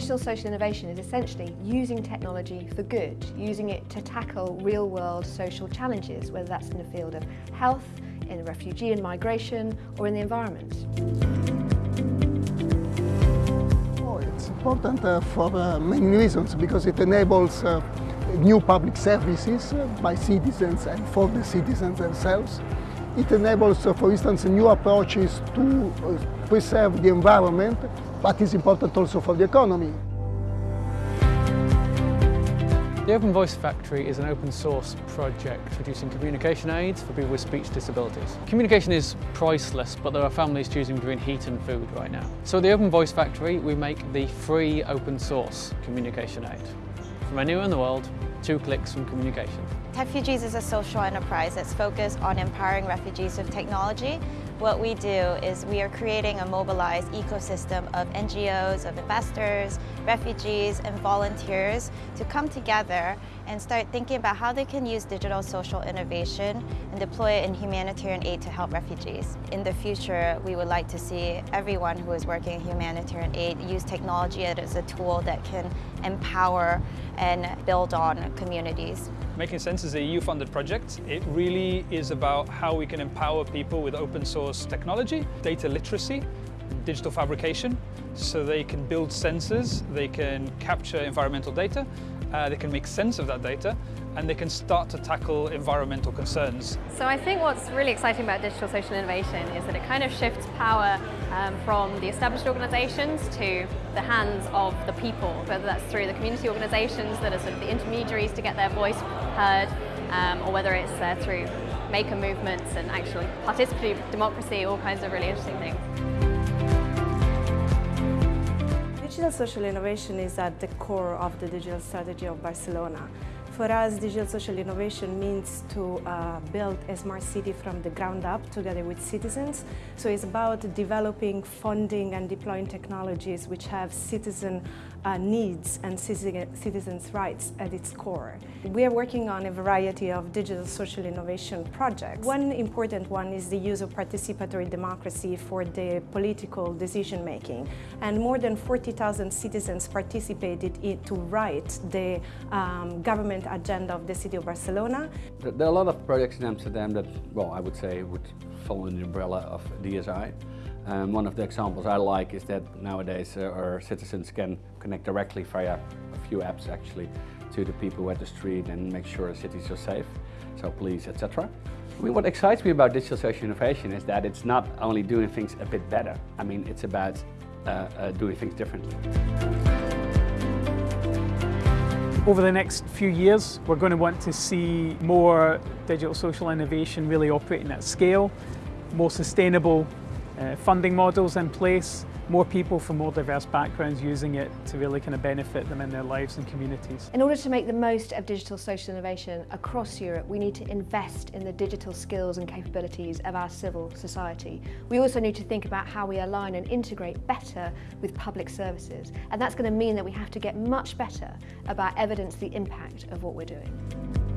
Digital social innovation is essentially using technology for good, using it to tackle real-world social challenges, whether that's in the field of health, in refugee and migration, or in the environment. Oh, it's important uh, for uh, many reasons because it enables uh, new public services uh, by citizens and for the citizens themselves. It enables, uh, for instance, new approaches to uh, preserve the environment, but it's important also for the economy. The Open Voice Factory is an open source project producing communication aids for people with speech disabilities. Communication is priceless, but there are families choosing between heat and food right now. So at the Open Voice Factory, we make the free open source communication aid. From anywhere in the world, two clicks from communication. Techfugees is a social enterprise that's focused on empowering refugees with technology. What we do is we are creating a mobilized ecosystem of NGOs, of investors, refugees and volunteers to come together and start thinking about how they can use digital social innovation and deploy it in humanitarian aid to help refugees. In the future, we would like to see everyone who is working in humanitarian aid use technology as a tool that can empower and build on communities. Making Sense is a EU-funded project. It really is about how we can empower people with open source technology, data literacy, digital fabrication, so they can build sensors, they can capture environmental data, uh, they can make sense of that data, and they can start to tackle environmental concerns. So I think what's really exciting about digital social innovation is that it kind of shifts power um, from the established organisations to the hands of the people, whether that's through the community organisations that are sort of the intermediaries to get their voice heard, um, or whether it's uh, through maker movements and actually participatory democracy, all kinds of really interesting things. Digital social innovation is at the core of the digital strategy of Barcelona. For us, digital social innovation means to uh, build a smart city from the ground up together with citizens. So it's about developing, funding and deploying technologies which have citizen uh, needs and citizens' rights at its core. We are working on a variety of digital social innovation projects. One important one is the use of participatory democracy for the political decision making. And more than 40,000 citizens participated to write the um, government agenda of the city of Barcelona. There are a lot of projects in Amsterdam that, well, I would say would fall under the umbrella of DSI. Um, one of the examples I like is that nowadays uh, our citizens can connect directly via a few apps actually to the people at the street and make sure cities are safe, so police, etc. I mean, what excites me about digital social innovation is that it's not only doing things a bit better, I mean, it's about uh, uh, doing things differently. Over the next few years, we're going to want to see more digital social innovation really operating at scale, more sustainable uh, funding models in place, more people from more diverse backgrounds using it to really kind of benefit them in their lives and communities. In order to make the most of digital social innovation across Europe, we need to invest in the digital skills and capabilities of our civil society. We also need to think about how we align and integrate better with public services. And that's going to mean that we have to get much better about evidence the impact of what we're doing.